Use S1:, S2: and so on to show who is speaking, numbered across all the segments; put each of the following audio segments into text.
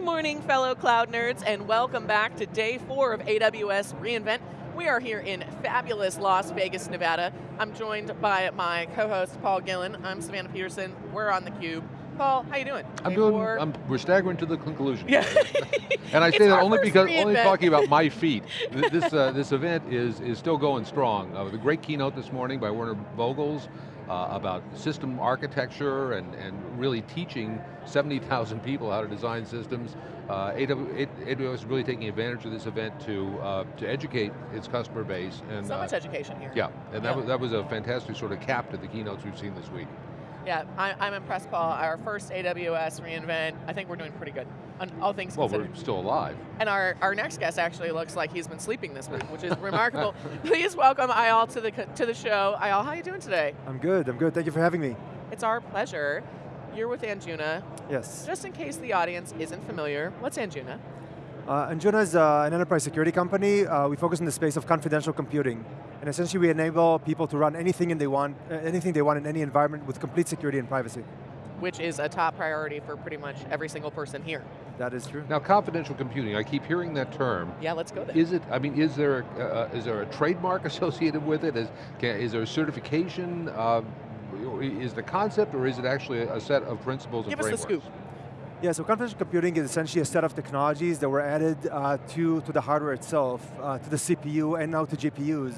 S1: Good morning, fellow cloud nerds, and welcome back to day four of AWS reInvent. We are here in fabulous Las Vegas, Nevada. I'm joined by my co-host, Paul Gillen. I'm Savannah Peterson. We're on theCUBE. Paul, how are you doing?
S2: I'm
S1: Day
S2: doing. I'm, we're staggering to the conclusion.
S1: Yeah.
S2: and I say that only because, only talking about my feet. This, uh, this event is, is still going strong. Uh, with a great keynote this morning by Werner Vogels uh, about system architecture and, and really teaching 70,000 people how to design systems. Uh, AW, AWS is really taking advantage of this event to, uh, to educate its customer base. And,
S1: so
S2: uh,
S1: much education here.
S2: Yeah, and that,
S1: Yeah.
S2: Was, that was a fantastic sort of cap to the keynotes we've seen this week.
S1: Yeah, I, I'm impressed, Paul. Our first AWS reInvent, I think we're doing pretty good, on all things
S2: Well,
S1: considered.
S2: we're still alive.
S1: And our, our next guest actually looks like he's been sleeping this week, which is remarkable. Please welcome Ayal to the, to the show. Ayal, how are you doing today?
S3: I'm good, I'm good. Thank you for having me.
S1: It's our pleasure. You're with Anjuna.
S3: Yes.
S1: Just in case the audience isn't familiar, what's Anjuna?
S3: Uh, Anjuna is uh, an enterprise security company. Uh, we focus in the space of confidential computing. And essentially we enable people to run anything, they want, uh, anything they want in any environment with complete security and privacy.
S1: Which is a top priority for pretty much every single person here.
S3: That is true.
S2: Now confidential computing, I keep hearing that term.
S1: Yeah, let's go there.
S2: Is it, I mean, is there, a, uh, is there a trademark associated with it? Is, can, is there a certification? Uh, is the concept or is it actually a set of principles
S1: Give
S2: and
S1: us the scoop.
S3: Yeah, so confidential computing is essentially a set of technologies that were added uh, to, to the hardware itself, uh, to the CPU and now to GPUs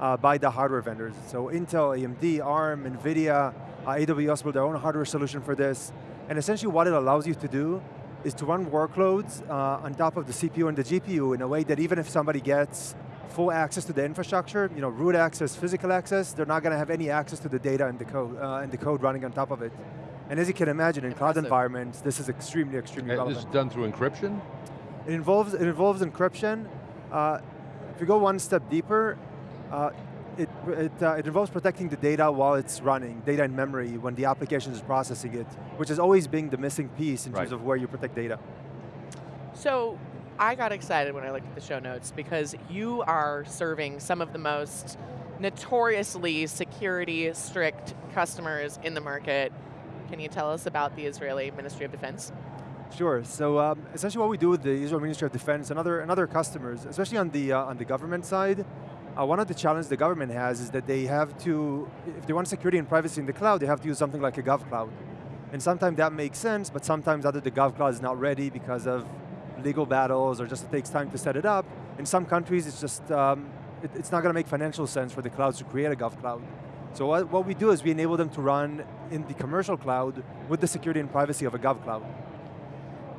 S3: uh, by the hardware vendors. So Intel, AMD, ARM, NVIDIA, uh, AWS built their own hardware solution for this. And essentially what it allows you to do is to run workloads uh, on top of the CPU and the GPU in a way that even if somebody gets full access to the infrastructure, you know, root access, physical access, they're not going to have any access to the data and the code, uh, and the code running on top of it. And as you can imagine, in cloud environments, this is extremely, extremely
S2: And this is done through encryption?
S3: It involves, it involves encryption. Uh, if you go one step deeper, uh, it, it, uh, it involves protecting the data while it's running, data in memory, when the application is processing it, which has always been the missing piece in terms of where you protect data.
S1: So I got excited when I looked at the show notes because you are serving some of the most notoriously security strict customers in the market. Can you tell us about the Israeli Ministry of Defense?
S3: Sure. So um, essentially, what we do with the Israel Ministry of Defense and other and other customers, especially on the uh, on the government side, uh, one of the challenges the government has is that they have to, if they want security and privacy in the cloud, they have to use something like a gov cloud. And sometimes that makes sense, but sometimes either the gov cloud is not ready because of legal battles or just it takes time to set it up. In some countries, it's just um, it, it's not going to make financial sense for the clouds to create a gov cloud. So what, what we do is we enable them to run in the commercial cloud with the security and privacy of a gov cloud.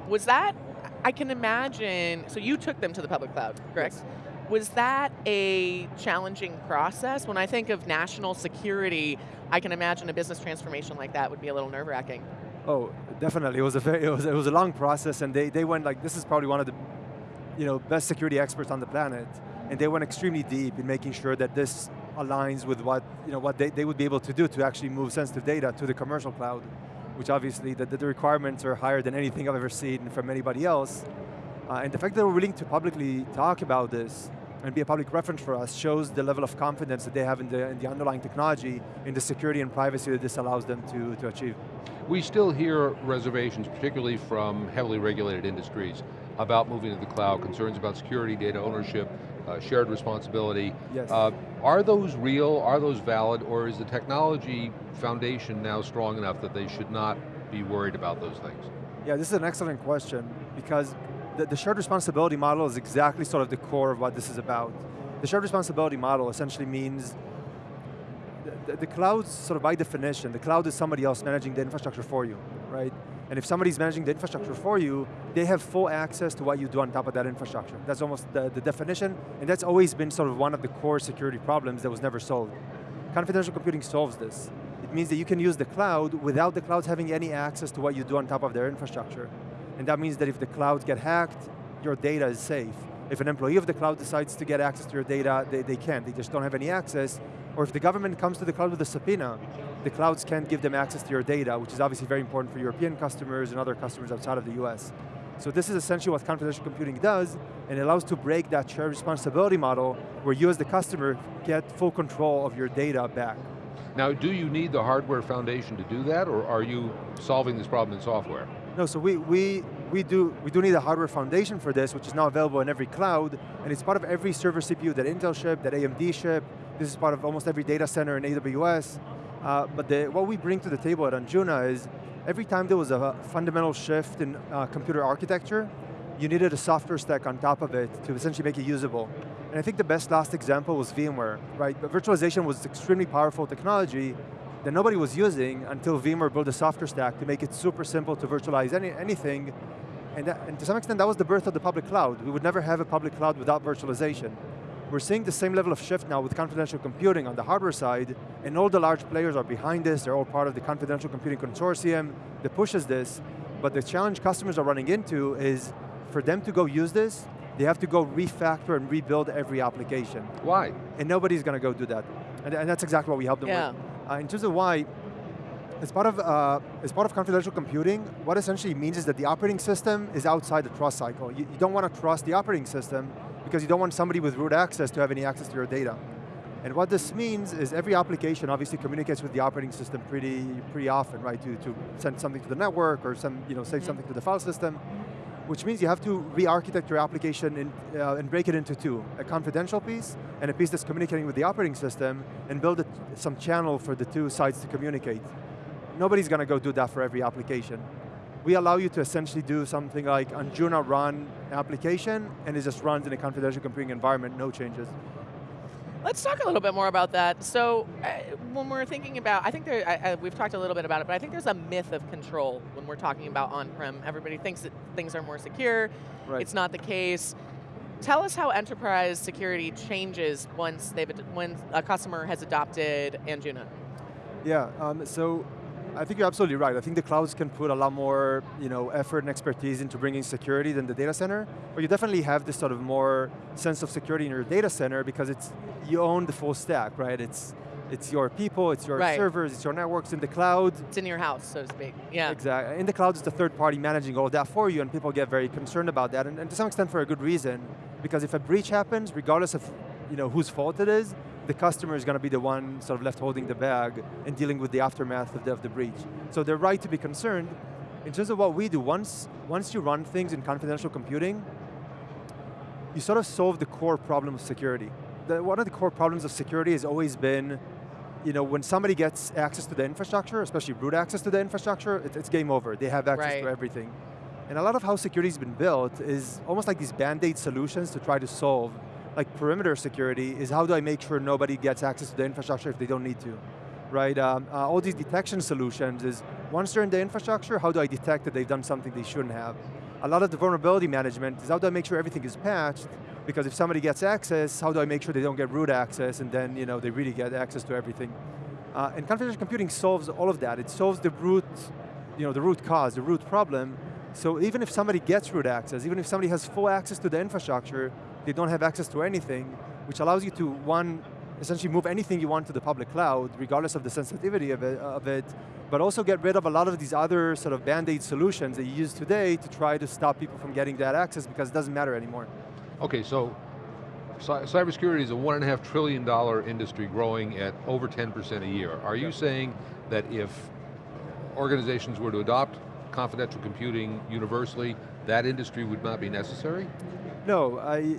S1: Was that, I can imagine, so you took them to the public cloud, correct?
S3: Yes.
S1: Was that a challenging process? When I think of national security, I can imagine a business transformation like that would be a little nerve wracking.
S3: Oh, definitely. It was a very, it was, it was a long process, and they, they went like this is probably one of the, you know, best security experts on the planet, and they went extremely deep in making sure that this aligns with what you know what they, they would be able to do to actually move sensitive data to the commercial cloud, which obviously the, the requirements are higher than anything I've ever seen from anybody else, uh, and the fact that they're willing to publicly talk about this and be a public reference for us shows the level of confidence that they have in the, in the underlying technology, in the security and privacy that this allows them to, to achieve.
S2: We still hear reservations, particularly from heavily regulated industries, about moving to the cloud, concerns about security, data ownership, uh, shared responsibility.
S3: Yes.
S2: Uh, are those real, are those valid, or is the technology foundation now strong enough that they should not be worried about those things?
S3: Yeah, this is an excellent question because the, the shared responsibility model is exactly sort of the core of what this is about. The shared responsibility model essentially means the, the, cloud, sort of by definition, the cloud is somebody else managing the infrastructure for you, right? And if somebody's managing the infrastructure for you, they have full access to what you do on top of that infrastructure. That's almost the, the definition, and that's always been sort of one of the core security problems that was never solved. Confidential computing solves this. It means that you can use the cloud without the clouds having any access to what you do on top of their infrastructure. And that means that if the clouds get hacked, your data is safe. If an employee of the cloud decides to get access to your data, they, they can't, they just don't have any access. Or if the government comes to the cloud with a subpoena, the clouds can't give them access to your data, which is obviously very important for European customers and other customers outside of the US. So this is essentially what confidential computing does, and it allows to break that shared responsibility model where you as the customer get full control of your data back.
S2: Now, do you need the hardware foundation to do that, or are you solving this problem in software?
S3: No, so we, we, we do, we do need a hardware foundation for this, which is now available in every cloud, and it's part of every server CPU that Intel ship, that AMD ship, this is part of almost every data center in AWS. Uh, but the, what we bring to the table at Anjuna is, every time there was a fundamental shift in uh, computer architecture, you needed a software stack on top of it to essentially make it usable. And I think the best last example was VMware, right? But virtualization was extremely powerful technology that nobody was using until VMware built a software stack to make it super simple to virtualize any, anything. And, that, and to some extent, that was the birth of the public cloud. We would never have a public cloud without virtualization. We're seeing the same level of shift now with confidential computing on the hardware side, and all the large players are behind this, they're all part of the confidential computing consortium that pushes this, but the challenge customers are running into is, for them to go use this, they have to go refactor and rebuild every application.
S2: Why?
S3: And nobody's going to go do that. And, and, that's exactly what we help them
S1: yeah.
S3: with. Uh, in terms of why, as part of, uh, as part of confidential computing, what essentially means is that the operating system is outside the trust cycle. You, you don't want to trust the operating system because you don't want somebody with root access to have any access to your data. And what this means is every application obviously communicates with the operating system pretty, pretty often, right? To, to send something to the network or some, you know, save mm -hmm. something to the file system which means you have to re-architect your application in, uh, and break it into two, a confidential piece and a piece that's communicating with the operating system and build a, some channel for the two sides to communicate. Nobody's going to go do that for every application. We allow you to essentially do something like on Anjuna run application and it just runs in a confidential computing environment, no changes.
S1: Let's talk a little bit more about that. So uh, when we're thinking about, I think there, I, I, we've talked a little bit about it, but I think there's a myth of control when we're talking about on-prem. Everybody thinks that things are more secure. Right. It's not the case. Tell us how enterprise security changes once they've when a customer has adopted Anjuna.
S3: Yeah, um, so I think you're absolutely right. I think the clouds can put a lot more you know, effort and expertise into bringing security than the data center, but you definitely have this sort of more sense of security in your data center because it's, you own the full stack, right? It's, it's your people, it's your right. servers, it's your networks in the cloud.
S1: It's in your house, so to speak, yeah.
S3: Exactly, in the cloud it's the third party managing all of that for you and people get very concerned about that and, and to some extent for a good reason because if a breach happens, regardless of you know, whose fault it is, the customer is going to be the one sort of left holding the bag and dealing with the aftermath of the, of the breach. So they're right to be concerned. In terms of what we do, once, once you run things in confidential computing, you sort of solve the core problem of security. The, one of the core problems of security has always been, you know, when somebody gets access to the infrastructure, especially root access to the infrastructure, it, it's game over. They have access right. to everything. And a lot of how security's been built is almost like these band-aid solutions to try to solve like perimeter security is how do I make sure nobody gets access to the infrastructure if they don't need to, right? Um, uh, all these detection solutions is, once they're in the infrastructure, how do I detect that they've done something they shouldn't have? A lot of the vulnerability management is how do I make sure everything is patched, because if somebody gets access, how do I make sure they don't get root access and then you know, they really get access to everything? Uh, and confidential computing solves all of that. It solves the root, you know, the root cause, the root problem. So even if somebody gets root access, even if somebody has full access to the infrastructure, they don't have access to anything, which allows you to, one, essentially move anything you want to the public cloud, regardless of the sensitivity of it, of it, but also get rid of a lot of these other sort of band-aid solutions that you use today to try to stop people from getting that access because it doesn't matter anymore.
S2: Okay, so cybersecurity is a one and a half trillion dollar industry growing at over 10% a year. Are you saying that if organizations were to adopt confidential computing universally, that industry would not be necessary?
S3: No, I,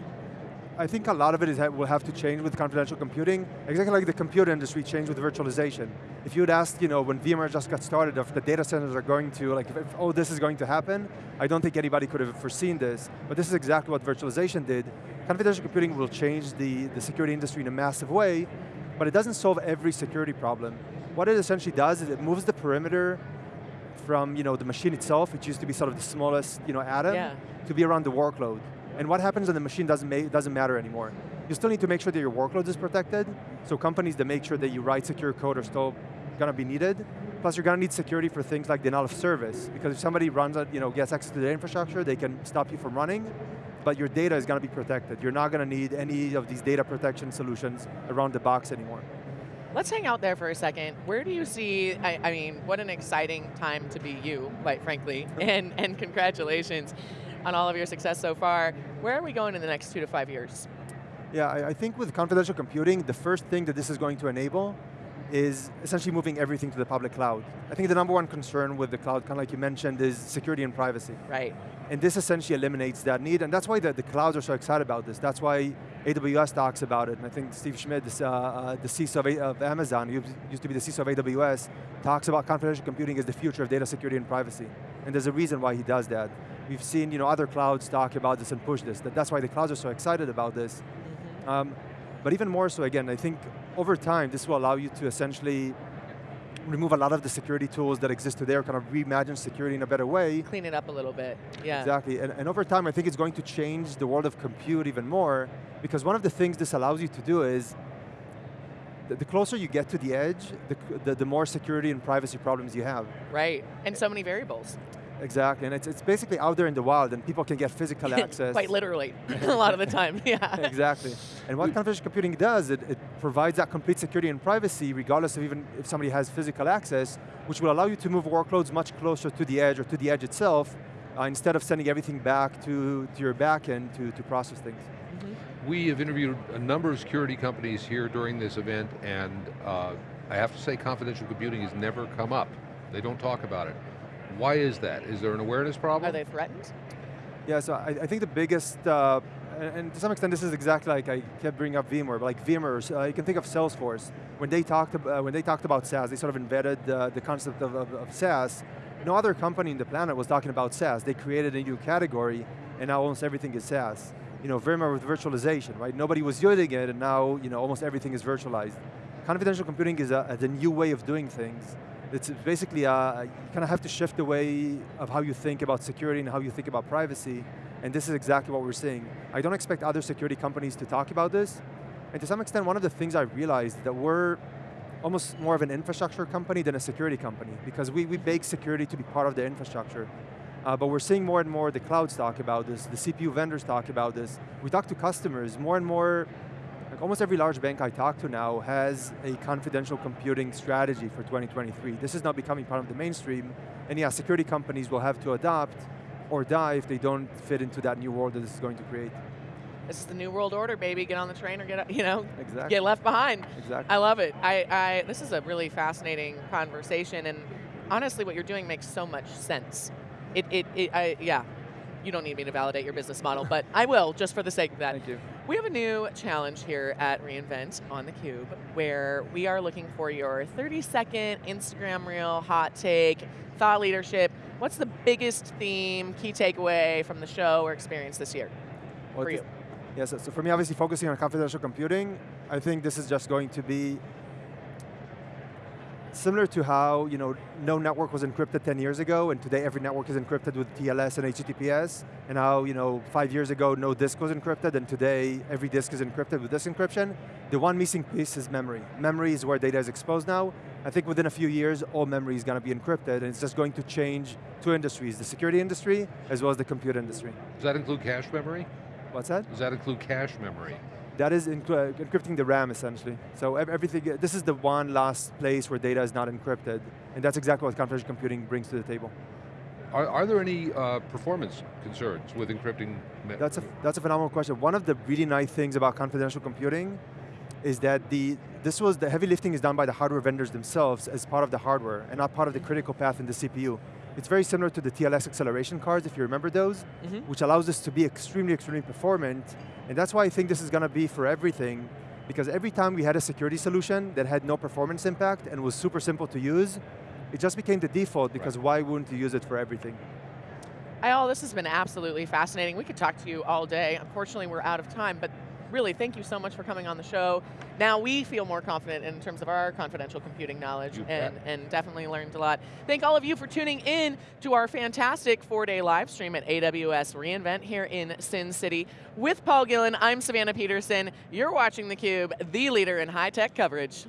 S3: I think a lot of it is, will have to change with confidential computing, exactly like the computer industry changed with virtualization. If you'd asked, you know, when VMware just got started, if the data centers are going to, like, if, if, oh, this is going to happen, I don't think anybody could have foreseen this, but this is exactly what virtualization did. Confidential computing will change the, the security industry in a massive way, but it doesn't solve every security problem. What it essentially does is it moves the perimeter from you know, the machine itself, which used to be sort of the smallest you know, atom, yeah. to be around the workload. And what happens on the machine doesn't, doesn't matter anymore. You still need to make sure that your workload is protected, so companies that make sure that you write secure code are still going to be needed. Plus you're going to need security for things like denial of service, because if somebody runs, you know, gets access to the infrastructure, they can stop you from running, but your data is going to be protected. You're not going to need any of these data protection solutions around the box anymore.
S1: Let's hang out there for a second. Where do you see, I, I mean, what an exciting time to be you, quite frankly, and, and congratulations on all of your success so far. Where are we going in the next two to five years?
S3: Yeah, I, I think with confidential computing, the first thing that this is going to enable is essentially moving everything to the public cloud. I think the number one concern with the cloud, kind of like you mentioned, is security and privacy.
S1: Right.
S3: And this essentially eliminates that need, and that's why the, the clouds are so excited about this. That's why AWS talks about it, and I think Steve Schmidt, this, uh, uh, the CISO of, of Amazon, used to be the CISO of AWS, talks about confidential computing as the future of data security and privacy. And there's a reason why he does that. We've seen you know, other clouds talk about this and push this. That's why the clouds are so excited about this. Mm -hmm. um, but even more so, again, I think over time, this will allow you to essentially remove a lot of the security tools that exist today or kind of reimagine security in a better way.
S1: Clean it up a little bit, yeah.
S3: Exactly, and, and over time I think it's going to change the world of compute even more because one of the things this allows you to do is the, the closer you get to the edge, the, the, the more security and privacy problems you have.
S1: Right, and so many variables.
S3: Exactly, and it's, it's basically out there in the wild and people can get physical access.
S1: Quite literally, a lot of the time, yeah.
S3: exactly, and what confidential computing does, it, it provides that complete security and privacy regardless of even if somebody has physical access, which will allow you to move workloads much closer to the edge or to the edge itself, uh, instead of sending everything back to, to your backend to, to process things. Mm
S2: -hmm. We have interviewed a number of security companies here during this event, and uh, I have to say confidential computing has never come up. They don't talk about it. Why is that? Is there an awareness problem?
S1: Are they threatened?
S3: Yeah, so I, I think the biggest, uh, and, and, to some extent this is exactly like I kept bringing up VMware, but like VMware, uh, you can think of Salesforce. When they talked, uh, when they talked about SaaS, they sort of invented the concept of, of, of SaaS. No other company in the planet was talking about SaaS. They created a new category, and now almost everything is SaaS. You know, VMware with virtualization, right? Nobody was using it, and now you know almost everything is virtualized. Confidential computing is a, a new way of doing things it's basically, uh, you kind of have to shift the way of how you think about security and how you think about privacy, and this is exactly what we're seeing. I don't expect other security companies to talk about this, and to some extent, one of the things I realized that we're almost more of an infrastructure company than a security company, because we, we bake security to be part of the infrastructure. Uh, but we're seeing more and more the clouds talk about this, the CPU vendors talk about this. We talk to customers, more and more almost every large bank I talk to now has a confidential computing strategy for 2023. This is not becoming part of the mainstream, and yeah, security companies will have to adopt or die if they don't fit into that new world that this is going to create.
S1: This is the new world order, baby. Get on the train or get, you know,
S3: exactly.
S1: get left behind.
S3: Exactly.
S1: I love it. I, I, this is a really fascinating conversation, and honestly, what you're doing makes so much sense. It, it, it I, yeah, you don't need me to validate your business model, but I will, just for the sake of that.
S3: Thank you.
S1: We have a new challenge here at reInvent on theCUBE where we are looking for your 30 second Instagram reel, hot take, thought leadership. What's the biggest theme, key takeaway from the show or experience this year well, for you?
S3: Yes, so for me obviously focusing on confidential computing, I think this is just going to be similar to how you know no network was encrypted 10 years ago, and today every network is encrypted with TLS and HTTPS, and how you know five years ago no disk was encrypted, and today every disk is encrypted with disk encryption. The one missing piece is memory. Memory is where data is exposed now. I think within a few years, all memory is going to be encrypted, and it's just going to change two industries, the security industry, as well as the compute industry.
S2: Does that include cache memory?
S3: What's that?
S2: Does that include cache memory?
S3: That is encrypting the RAM essentially. So everything, this is the one last place where data is not encrypted, and that's exactly what confidential computing brings to the table.
S2: Are, are there any uh, performance concerns with encrypting?
S3: That's a, that's a phenomenal question. One of the really nice things about confidential computing is that the, this was, the heavy lifting is done by the hardware vendors themselves as part of the hardware and not part of the critical path in the CPU. It's very similar to the TLS acceleration cards, if you remember those, mm -hmm. which allows us to be extremely, extremely performant. And that's why I think this is going to be for everything, because every time we had a security solution that had no performance impact and was super simple to use, it just became the default because right. why wouldn't you use it for everything?
S1: Ayal, this has been absolutely fascinating. We could talk to you all day. Unfortunately, we're out of time, but really, thank you so much for coming on the show. Now we feel more confident in terms of our confidential computing knowledge and, and definitely learned a lot. Thank all of you for tuning in to our fantastic four-day live stream at AWS reInvent here in Sin City. With Paul Gillen, I'm Savannah Peterson. You're watching theCUBE, the leader in high-tech coverage.